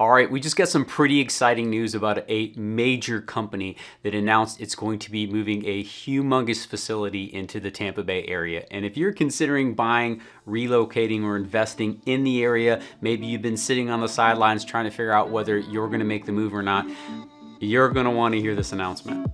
All right, we just got some pretty exciting news about a major company that announced it's going to be moving a humongous facility into the Tampa Bay area. And if you're considering buying, relocating, or investing in the area, maybe you've been sitting on the sidelines trying to figure out whether you're gonna make the move or not, you're gonna wanna hear this announcement.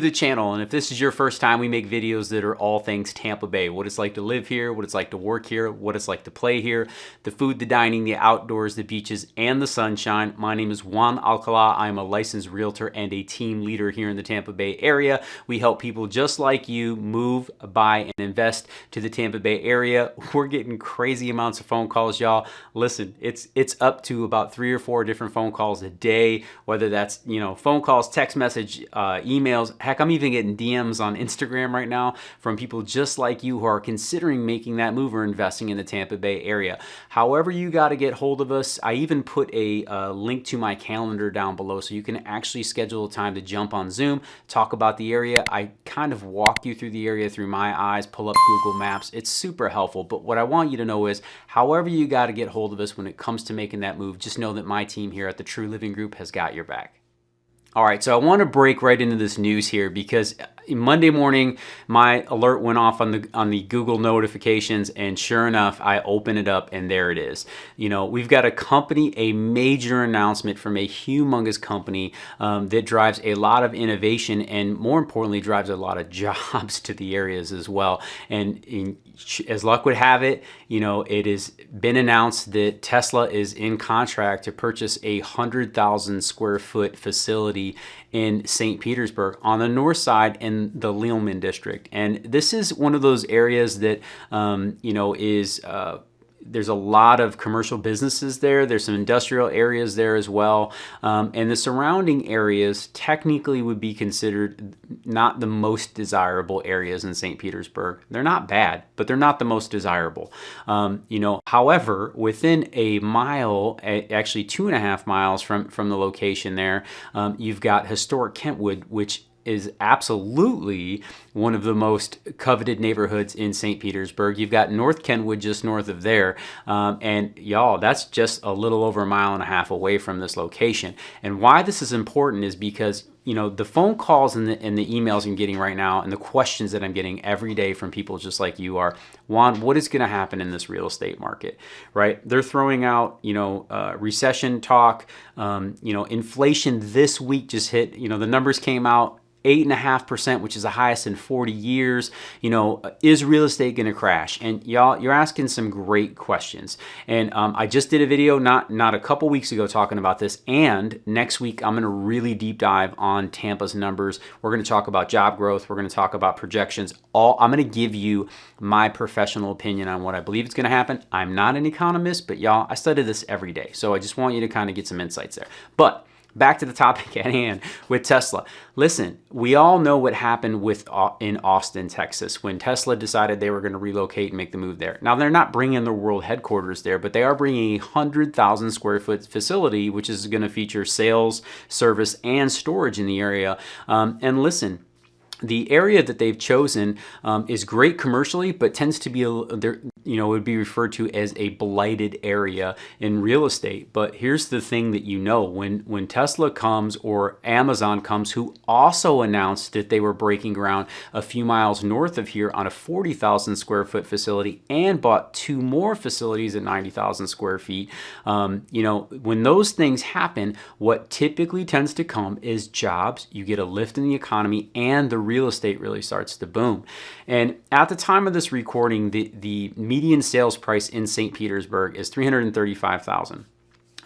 To the channel, and if this is your first time, we make videos that are all things Tampa Bay. What it's like to live here, what it's like to work here, what it's like to play here, the food, the dining, the outdoors, the beaches, and the sunshine. My name is Juan Alcala. I'm a licensed realtor and a team leader here in the Tampa Bay area. We help people just like you move, buy, and invest to the Tampa Bay area. We're getting crazy amounts of phone calls, y'all. Listen, it's it's up to about three or four different phone calls a day, whether that's, you know, phone calls, text message, uh, emails, Heck, I'm even getting DMs on Instagram right now from people just like you who are considering making that move or investing in the Tampa Bay area. However you got to get hold of us, I even put a uh, link to my calendar down below so you can actually schedule a time to jump on Zoom, talk about the area. I kind of walk you through the area through my eyes, pull up Google Maps. It's super helpful. But what I want you to know is however you got to get hold of us when it comes to making that move, just know that my team here at the True Living Group has got your back. All right, so I want to break right into this news here because Monday morning, my alert went off on the on the Google notifications, and sure enough, I open it up, and there it is. You know, we've got a company, a major announcement from a humongous company um, that drives a lot of innovation, and more importantly, drives a lot of jobs to the areas as well. And in, as luck would have it, you know, it has been announced that Tesla is in contract to purchase a hundred thousand square foot facility in St. Petersburg on the north side in the Lealman district. And this is one of those areas that, um, you know, is uh, there's a lot of commercial businesses there. There's some industrial areas there as well. Um, and the surrounding areas technically would be considered not the most desirable areas in St. Petersburg. They're not bad, but they're not the most desirable. Um, you know, however, within a mile, actually two and a half miles from, from the location there, um, you've got historic Kenwood, which is absolutely one of the most coveted neighborhoods in St. Petersburg. You've got North Kenwood just north of there. Um, and y'all, that's just a little over a mile and a half away from this location. And why this is important is because you know, the phone calls and the, and the emails I'm getting right now and the questions that I'm getting every day from people just like you are, Juan, what is going to happen in this real estate market, right? They're throwing out, you know, uh, recession talk, um, you know, inflation this week just hit, you know, the numbers came out eight and a half percent, which is the highest in 40 years. You know, is real estate going to crash? And y'all, you're asking some great questions. And um, I just did a video not not a couple weeks ago talking about this. And next week I'm going to really deep dive on Tampa's numbers. We're going to talk about job growth. We're going to talk about projections. All I'm going to give you my professional opinion on what I believe is going to happen. I'm not an economist, but y'all, I study this every day. So I just want you to kind of get some insights there. But back to the topic at hand with Tesla. Listen, we all know what happened with uh, in Austin, Texas, when Tesla decided they were going to relocate and make the move there. Now they're not bringing the world headquarters there, but they are bringing a hundred thousand square foot facility, which is going to feature sales, service, and storage in the area. Um, and listen, the area that they've chosen um, is great commercially, but tends to be, a, you know, would be referred to as a blighted area in real estate. But here's the thing that you know, when, when Tesla comes or Amazon comes, who also announced that they were breaking ground a few miles north of here on a 40,000 square foot facility and bought two more facilities at 90,000 square feet. Um, you know, when those things happen, what typically tends to come is jobs, you get a lift in the economy and the real estate really starts to boom. And at the time of this recording, the, the median sales price in St. Petersburg is 335,000.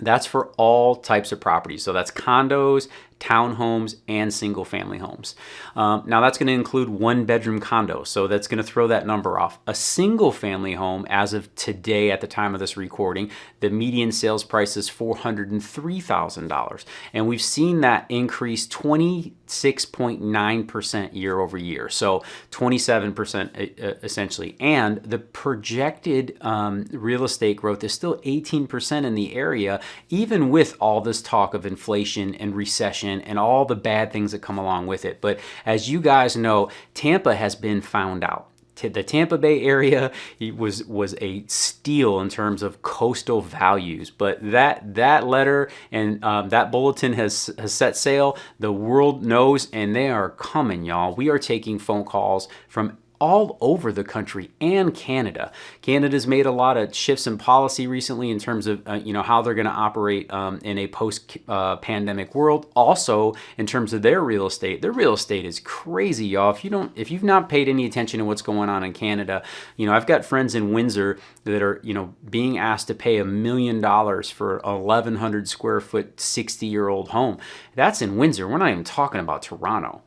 That's for all types of properties. So that's condos, townhomes, and single family homes. Um, now that's going to include one bedroom condo, so that's going to throw that number off. A single family home, as of today at the time of this recording, the median sales price is $403,000. And we've seen that increase 26.9% year over year, so 27% essentially. And the projected um, real estate growth is still 18% in the area, even with all this talk of inflation and recession and all the bad things that come along with it. But as you guys know, Tampa has been found out the Tampa Bay area was was a steal in terms of coastal values. But that that letter and um, that bulletin has, has set sail. The world knows, and they are coming, y'all. We are taking phone calls from all over the country and Canada. Canada's made a lot of shifts in policy recently in terms of uh, you know how they're going to operate um, in a post-pandemic uh, world. Also, in terms of their real estate, their real estate is crazy, y'all. If you don't, if you've not paid any attention to what's going on in Canada, you know I've got friends in Windsor that are you know being asked to pay a million dollars for a 1,100 square foot, 60 year old home. That's in Windsor. We're not even talking about Toronto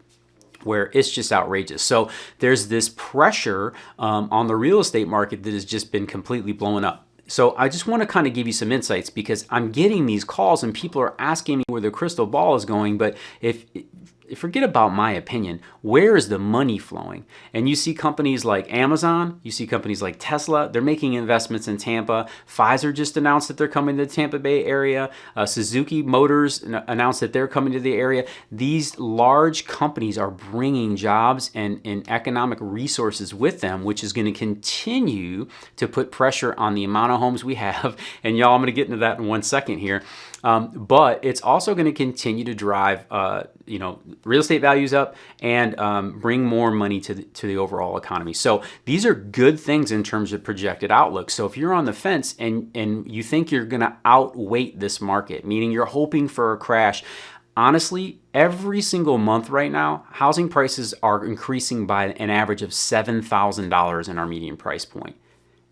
where it's just outrageous. So there's this pressure um, on the real estate market that has just been completely blown up. So I just want to kind of give you some insights because I'm getting these calls and people are asking me where the crystal ball is going. But if forget about my opinion. Where is the money flowing? And you see companies like Amazon, you see companies like Tesla, they're making investments in Tampa. Pfizer just announced that they're coming to the Tampa Bay area. Uh, Suzuki Motors announced that they're coming to the area. These large companies are bringing jobs and, and economic resources with them, which is going to continue to put pressure on the amount of homes we have. And y'all, I'm going to get into that in one second here. Um, but it's also going to continue to drive, uh, you know, real estate values up and um, bring more money to the, to the overall economy. So these are good things in terms of projected outlook. So if you're on the fence and, and you think you're going to outweight this market, meaning you're hoping for a crash, honestly, every single month right now, housing prices are increasing by an average of $7,000 in our median price point.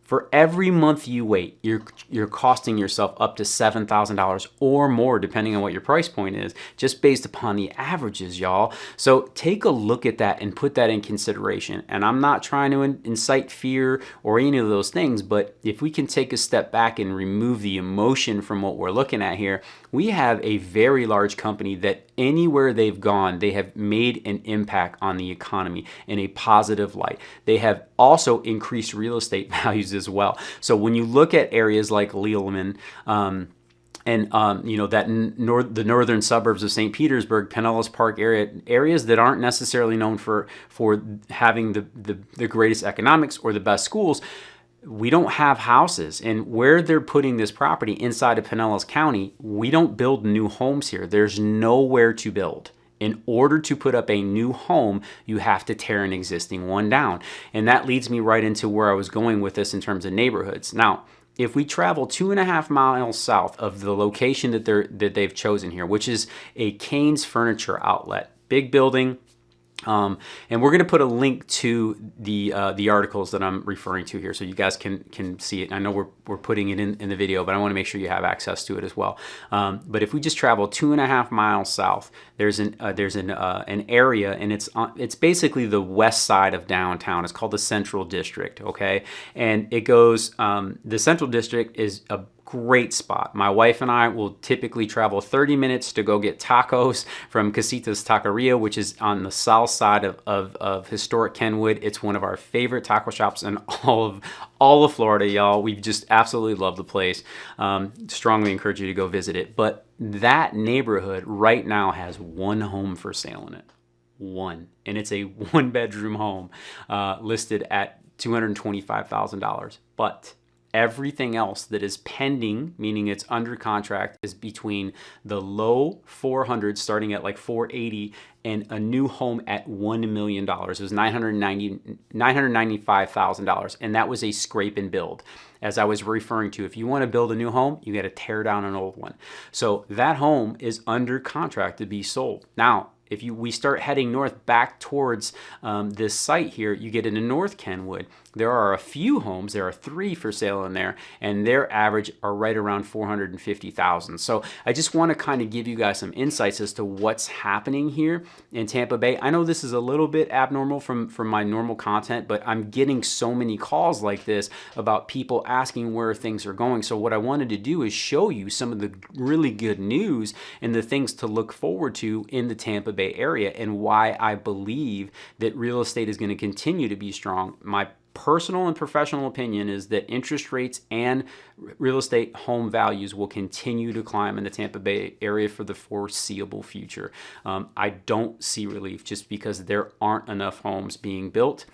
For every month you wait, you're, you're costing yourself up to $7,000 or more, depending on what your price point is, just based upon the averages, y'all. So take a look at that and put that in consideration. And I'm not trying to incite fear or any of those things, but if we can take a step back and remove the emotion from what we're looking at here, we have a very large company that anywhere they've gone, they have made an impact on the economy in a positive light. They have also increased real estate values as well. So when you look at areas like Lealman, um, and um, you know that nor the northern suburbs of St. Petersburg, Pinellas Park area, areas that aren't necessarily known for for having the, the, the greatest economics or the best schools, we don't have houses and where they're putting this property inside of Pinellas County, we don't build new homes here. There's nowhere to build. In order to put up a new home, you have to tear an existing one down. And that leads me right into where I was going with this in terms of neighborhoods. Now, if we travel two and a half miles south of the location that, they're, that they've chosen here, which is a Kane's Furniture Outlet, big building, um, and we're going to put a link to the uh, the articles that I'm referring to here so you guys can can see it. I know we're, we're putting it in, in the video, but I want to make sure you have access to it as well. Um, but if we just travel two and a half miles south, there's an uh, there's an uh, an area and it's it's basically the west side of downtown. It's called the Central District, okay? And it goes um, the Central District is a great spot. My wife and I will typically travel 30 minutes to go get tacos from Casitas Taqueria, which is on the south side of, of, of, historic Kenwood. It's one of our favorite taco shops in all of all of Florida, y'all. We just absolutely love the place. Um, strongly encourage you to go visit it. But that neighborhood right now has one home for sale in it. One. And it's a one bedroom home uh, listed at $225,000. But Everything else that is pending, meaning it's under contract, is between the low 400, starting at like 480, and a new home at $1 million. It was 990, $995,000, and that was a scrape and build. As I was referring to, if you want to build a new home, you got to tear down an old one. So that home is under contract to be sold. Now, if you we start heading north back towards um, this site here, you get into North Kenwood. There are a few homes, there are three for sale in there, and their average are right around 450,000. So I just want to kind of give you guys some insights as to what's happening here in Tampa Bay. I know this is a little bit abnormal from, from my normal content, but I'm getting so many calls like this about people asking where things are going. So what I wanted to do is show you some of the really good news and the things to look forward to in the Tampa Bay area and why I believe that real estate is going to continue to be strong. My personal and professional opinion is that interest rates and real estate home values will continue to climb in the Tampa Bay area for the foreseeable future. Um, I don't see relief just because there aren't enough homes being built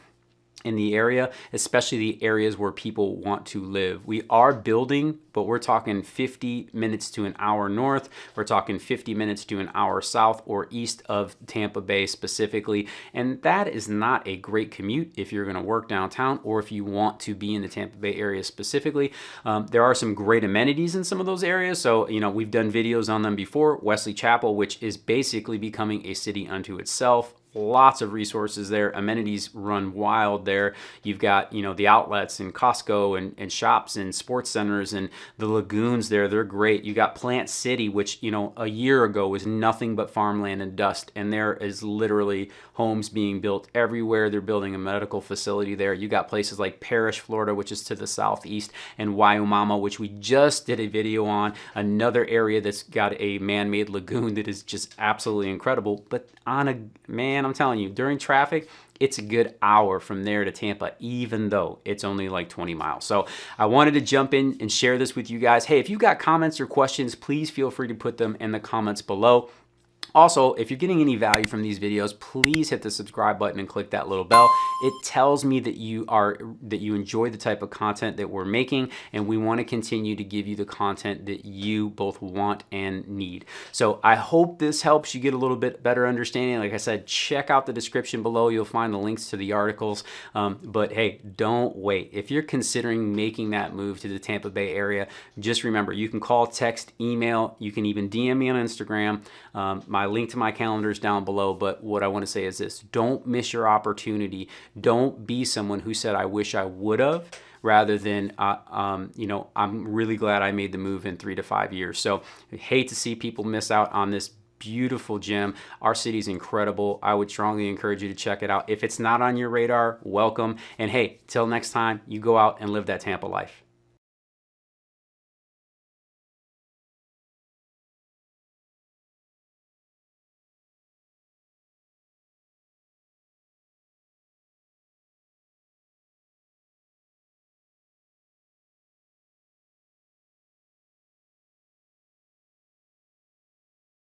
in the area, especially the areas where people want to live. We are building, but we're talking 50 minutes to an hour north. We're talking 50 minutes to an hour south or east of Tampa Bay specifically. And that is not a great commute if you're gonna work downtown or if you want to be in the Tampa Bay area specifically. Um, there are some great amenities in some of those areas. So, you know, we've done videos on them before. Wesley Chapel, which is basically becoming a city unto itself lots of resources there. Amenities run wild there. You've got, you know, the outlets and Costco and, and shops and sports centers and the lagoons there. They're great. You got Plant City, which, you know, a year ago was nothing but farmland and dust. And there is literally homes being built everywhere. They're building a medical facility there. You got places like Parrish, Florida, which is to the southeast, and Wimauma, which we just did a video on. Another area that's got a man-made lagoon that is just absolutely incredible. But on a, man, man, I'm telling you, during traffic, it's a good hour from there to Tampa, even though it's only like 20 miles. So I wanted to jump in and share this with you guys. Hey, if you've got comments or questions, please feel free to put them in the comments below. Also, if you're getting any value from these videos, please hit the subscribe button and click that little bell. It tells me that you are that you enjoy the type of content that we're making and we want to continue to give you the content that you both want and need. So I hope this helps you get a little bit better understanding. Like I said, check out the description below. You'll find the links to the articles. Um, but hey, don't wait. If you're considering making that move to the Tampa Bay area, just remember you can call, text, email, you can even DM me on Instagram. Um, my link to my calendars down below, but what I want to say is this. Don't miss your opportunity. Don't be someone who said, I wish I would have rather than, uh, um, you know, I'm really glad I made the move in three to five years. So I hate to see people miss out on this beautiful gem. Our city is incredible. I would strongly encourage you to check it out. If it's not on your radar, welcome. And hey, till next time, you go out and live that Tampa life.